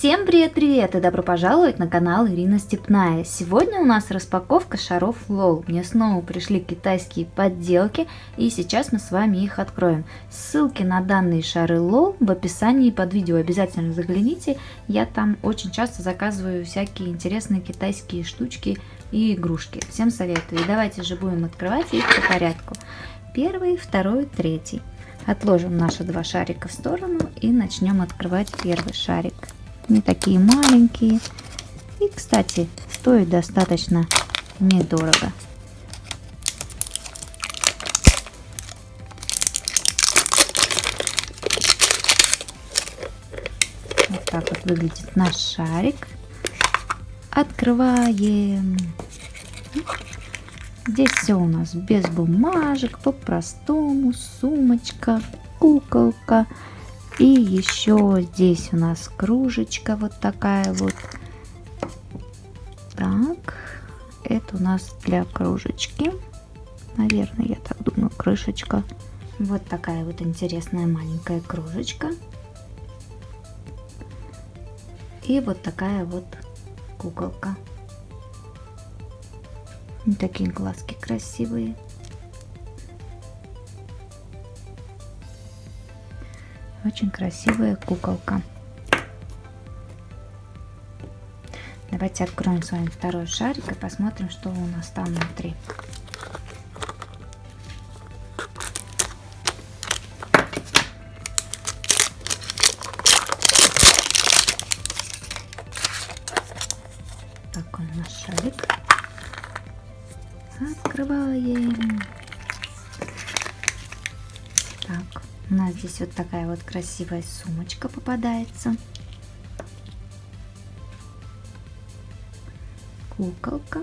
Всем привет-привет и добро пожаловать на канал Ирина Степная. Сегодня у нас распаковка шаров LOL. Мне снова пришли китайские подделки и сейчас мы с вами их откроем. Ссылки на данные шары LOL в описании под видео. Обязательно загляните. Я там очень часто заказываю всякие интересные китайские штучки и игрушки. Всем советую. И давайте же будем открывать их по порядку. Первый, второй, третий. Отложим наши два шарика в сторону и начнем открывать первый шарик не такие маленькие. И, кстати, стоит достаточно недорого. Вот так вот выглядит наш шарик. Открываем. Здесь все у нас без бумажек, по-простому, сумочка, куколка, и еще здесь у нас кружечка вот такая вот. Так, это у нас для кружечки. Наверное, я так думаю, крышечка. Вот такая вот интересная маленькая кружечка. И вот такая вот куколка. Такие глазки красивые. Очень красивая куколка. Давайте откроем с вами второй шарик и посмотрим, что у нас там внутри. Так, он наш шарик. Открываем. Так, у нас здесь вот такая вот красивая сумочка попадается. Куколка.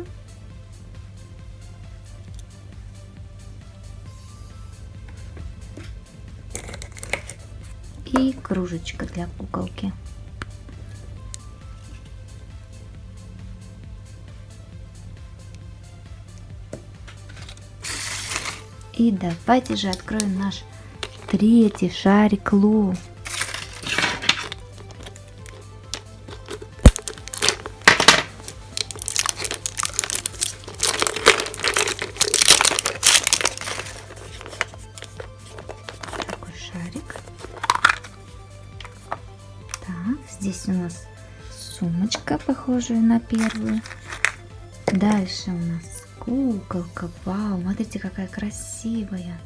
И кружечка для куколки. И давайте же откроем наш Третий шарик Лу. Здесь у нас сумочка, похожая на первую. Дальше у нас куколка. Вау, смотрите, какая красивая.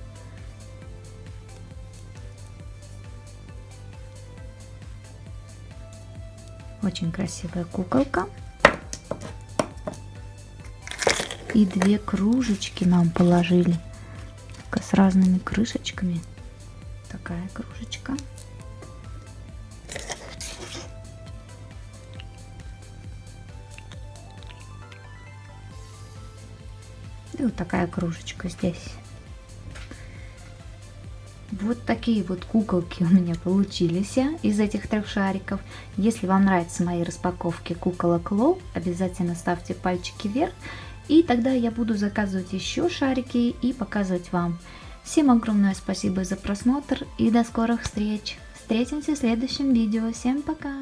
Очень красивая куколка. И две кружечки нам положили. С разными крышечками. Такая кружечка. И вот такая кружечка здесь. Вот такие вот куколки у меня получились из этих трех шариков. Если вам нравятся мои распаковки куколок Лол, обязательно ставьте пальчики вверх. И тогда я буду заказывать еще шарики и показывать вам. Всем огромное спасибо за просмотр и до скорых встреч. Встретимся в следующем видео. Всем пока!